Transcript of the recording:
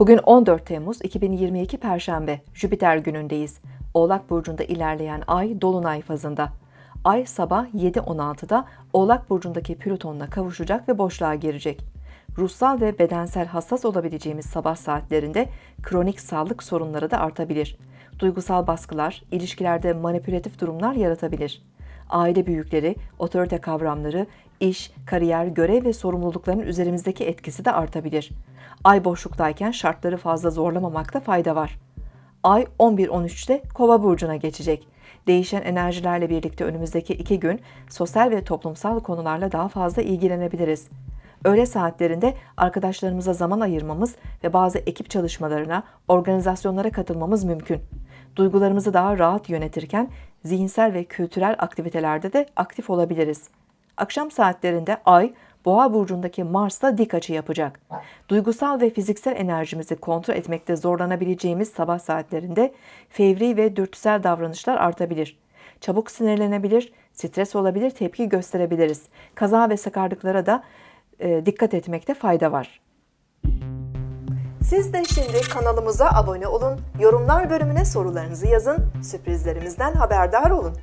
Bugün 14 Temmuz 2022 Perşembe, Jüpiter günündeyiz. Oğlak Burcu'nda ilerleyen ay Dolunay fazında. Ay sabah 7.16'da Oğlak Burcu'ndaki Plüton'la kavuşacak ve boşluğa girecek. Ruhsal ve bedensel hassas olabileceğimiz sabah saatlerinde kronik sağlık sorunları da artabilir. Duygusal baskılar, ilişkilerde manipülatif durumlar yaratabilir. Aile büyükleri, otorite kavramları, iş, kariyer, görev ve sorumlulukların üzerimizdeki etkisi de artabilir. Ay boşluktayken şartları fazla zorlamamakta fayda var. Ay 11-13'te Kova burcuna geçecek. Değişen enerjilerle birlikte önümüzdeki iki gün sosyal ve toplumsal konularla daha fazla ilgilenebiliriz. Öğle saatlerinde arkadaşlarımıza zaman ayırmamız ve bazı ekip çalışmalarına, organizasyonlara katılmamız mümkün. Duygularımızı daha rahat yönetirken zihinsel ve kültürel aktivitelerde de aktif olabiliriz. Akşam saatlerinde Ay, Boğa burcundaki Mars'la dik açı yapacak. Duygusal ve fiziksel enerjimizi kontrol etmekte zorlanabileceğimiz sabah saatlerinde fevri ve dürtüsel davranışlar artabilir. Çabuk sinirlenebilir, stres olabilir, tepki gösterebiliriz. Kaza ve sakarlıklara da e, dikkat etmekte fayda var. Siz de şimdi kanalımıza abone olun, yorumlar bölümüne sorularınızı yazın, sürprizlerimizden haberdar olun.